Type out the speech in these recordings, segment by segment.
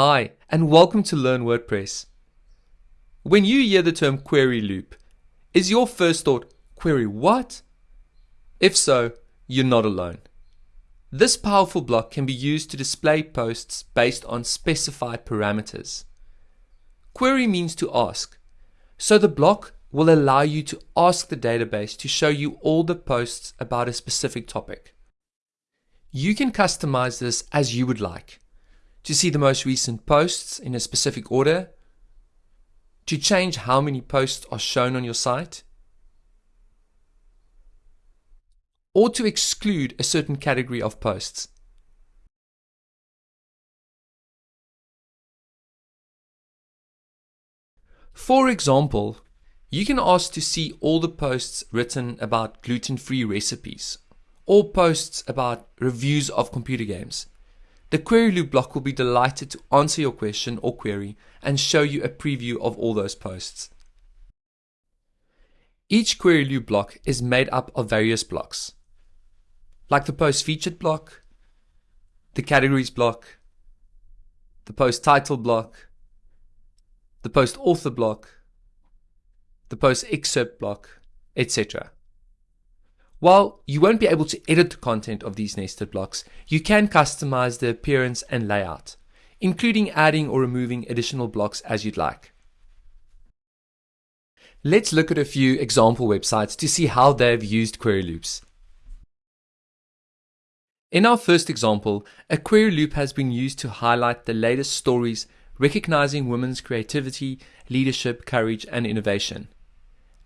Hi, and welcome to Learn WordPress. When you hear the term query loop, is your first thought, query what? If so, you're not alone. This powerful block can be used to display posts based on specified parameters. Query means to ask, so the block will allow you to ask the database to show you all the posts about a specific topic. You can customize this as you would like to see the most recent posts in a specific order, to change how many posts are shown on your site, or to exclude a certain category of posts. For example, you can ask to see all the posts written about gluten-free recipes, or posts about reviews of computer games. The query loop block will be delighted to answer your question or query and show you a preview of all those posts. Each query loop block is made up of various blocks, like the post featured block, the categories block, the post title block, the post author block, the post excerpt block, etc. While you won't be able to edit the content of these nested blocks, you can customize the appearance and layout, including adding or removing additional blocks as you'd like. Let's look at a few example websites to see how they've used query loops. In our first example, a query loop has been used to highlight the latest stories recognizing women's creativity, leadership, courage, and innovation.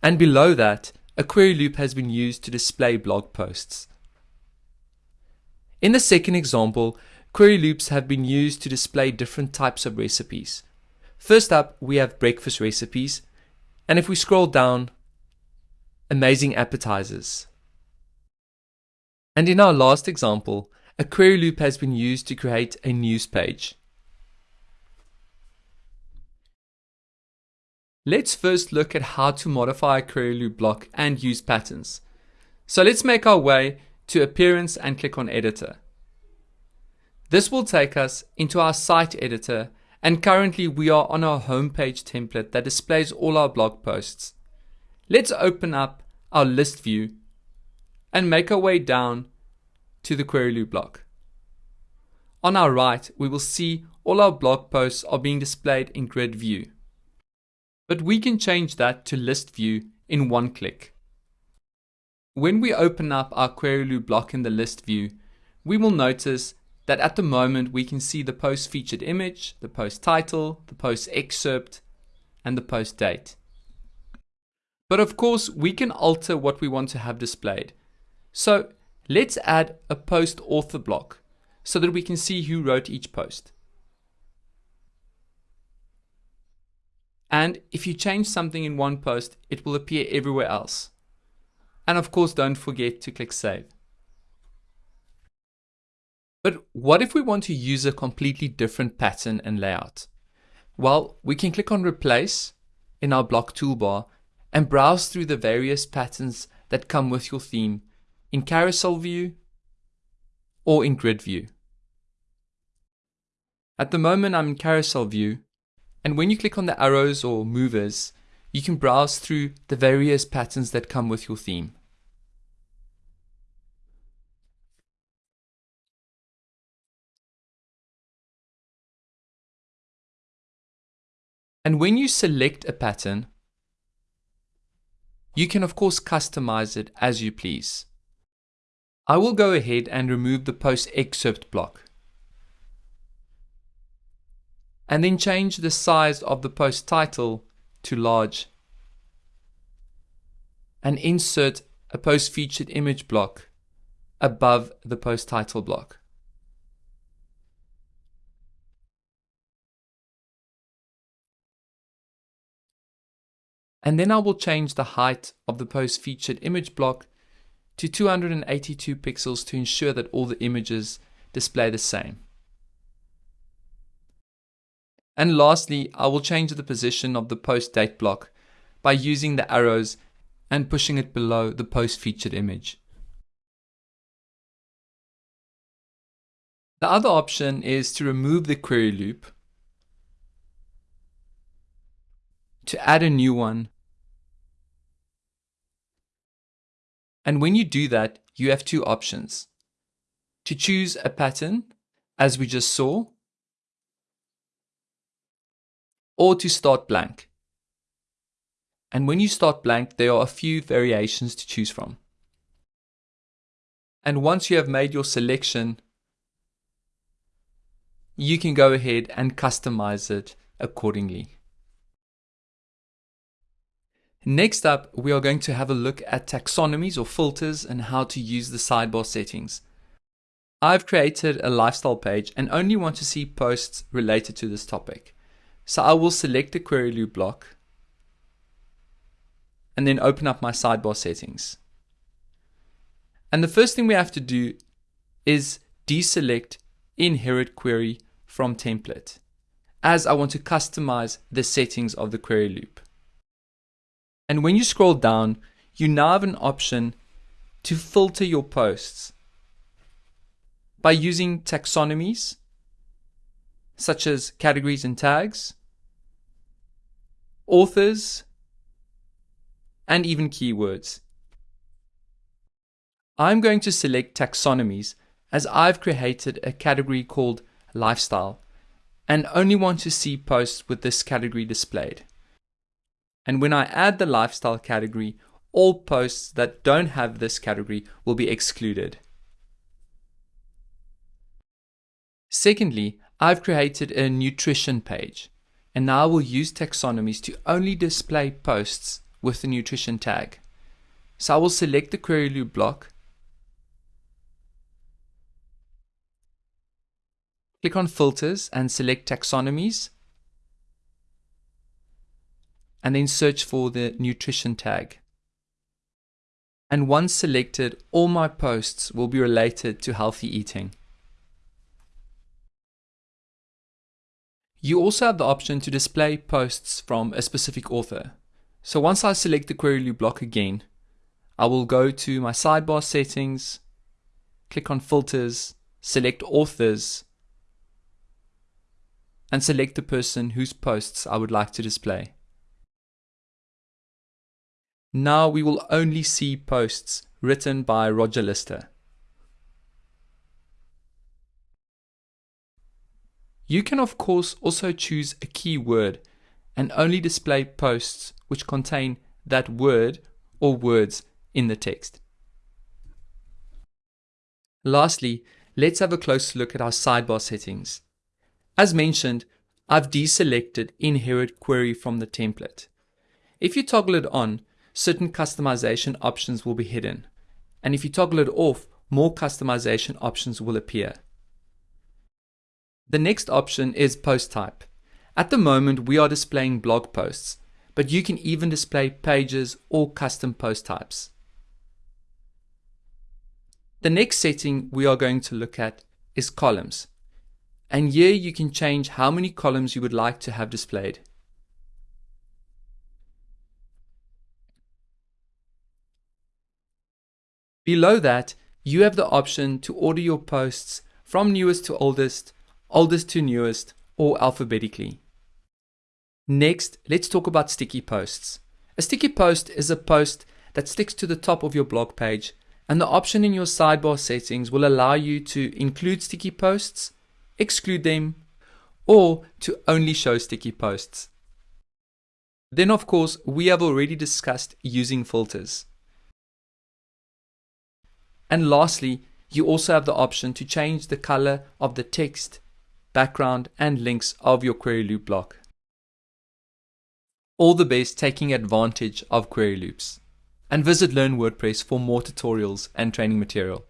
And below that, a query loop has been used to display blog posts. In the second example, query loops have been used to display different types of recipes. First up, we have breakfast recipes, and if we scroll down, amazing appetizers. And in our last example, a query loop has been used to create a news page. Let's first look at how to modify a query loop block and use patterns. So let's make our way to Appearance and click on Editor. This will take us into our site editor and currently we are on our homepage template that displays all our blog posts. Let's open up our list view and make our way down to the query loop block. On our right, we will see all our blog posts are being displayed in grid view but we can change that to list view in one click. When we open up our query loop block in the list view, we will notice that at the moment we can see the post featured image, the post title, the post excerpt, and the post date. But of course, we can alter what we want to have displayed. So let's add a post author block so that we can see who wrote each post. And if you change something in one post, it will appear everywhere else. And of course, don't forget to click save. But what if we want to use a completely different pattern and layout? Well, we can click on replace in our block toolbar and browse through the various patterns that come with your theme in carousel view or in grid view. At the moment I'm in carousel view and when you click on the arrows or movers, you can browse through the various patterns that come with your theme. And when you select a pattern, you can of course customize it as you please. I will go ahead and remove the post excerpt block and then change the size of the post title to large and insert a post featured image block above the post title block. And then I will change the height of the post featured image block to 282 pixels to ensure that all the images display the same. And lastly, I will change the position of the post date block by using the arrows and pushing it below the post featured image. The other option is to remove the query loop, to add a new one. And when you do that, you have two options. To choose a pattern, as we just saw, or to start blank. And when you start blank, there are a few variations to choose from. And once you have made your selection, you can go ahead and customize it accordingly. Next up, we are going to have a look at taxonomies or filters and how to use the sidebar settings. I've created a lifestyle page and only want to see posts related to this topic. So I will select the query loop block and then open up my sidebar settings. And the first thing we have to do is deselect inherit query from template as I want to customize the settings of the query loop. And when you scroll down, you now have an option to filter your posts by using taxonomies such as categories and tags, authors, and even keywords. I'm going to select taxonomies as I've created a category called lifestyle and only want to see posts with this category displayed. And when I add the lifestyle category, all posts that don't have this category will be excluded. Secondly, I've created a nutrition page and now I will use taxonomies to only display posts with the nutrition tag. So I will select the query loop block, click on filters and select taxonomies and then search for the nutrition tag. And once selected, all my posts will be related to healthy eating. You also have the option to display posts from a specific author. So once I select the query loop block again, I will go to my sidebar settings, click on filters, select authors, and select the person whose posts I would like to display. Now we will only see posts written by Roger Lister. You can of course also choose a keyword and only display posts which contain that word or words in the text. Lastly, let's have a close look at our sidebar settings. As mentioned, I've deselected inherit query from the template. If you toggle it on, certain customization options will be hidden. And if you toggle it off, more customization options will appear. The next option is post type. At the moment, we are displaying blog posts, but you can even display pages or custom post types. The next setting we are going to look at is columns. And here you can change how many columns you would like to have displayed. Below that, you have the option to order your posts from newest to oldest, oldest to newest, or alphabetically. Next, let's talk about sticky posts. A sticky post is a post that sticks to the top of your blog page, and the option in your sidebar settings will allow you to include sticky posts, exclude them, or to only show sticky posts. Then of course, we have already discussed using filters. And lastly, you also have the option to change the color of the text, background and links of your query loop block. All the best taking advantage of query loops. And visit Learn WordPress for more tutorials and training material.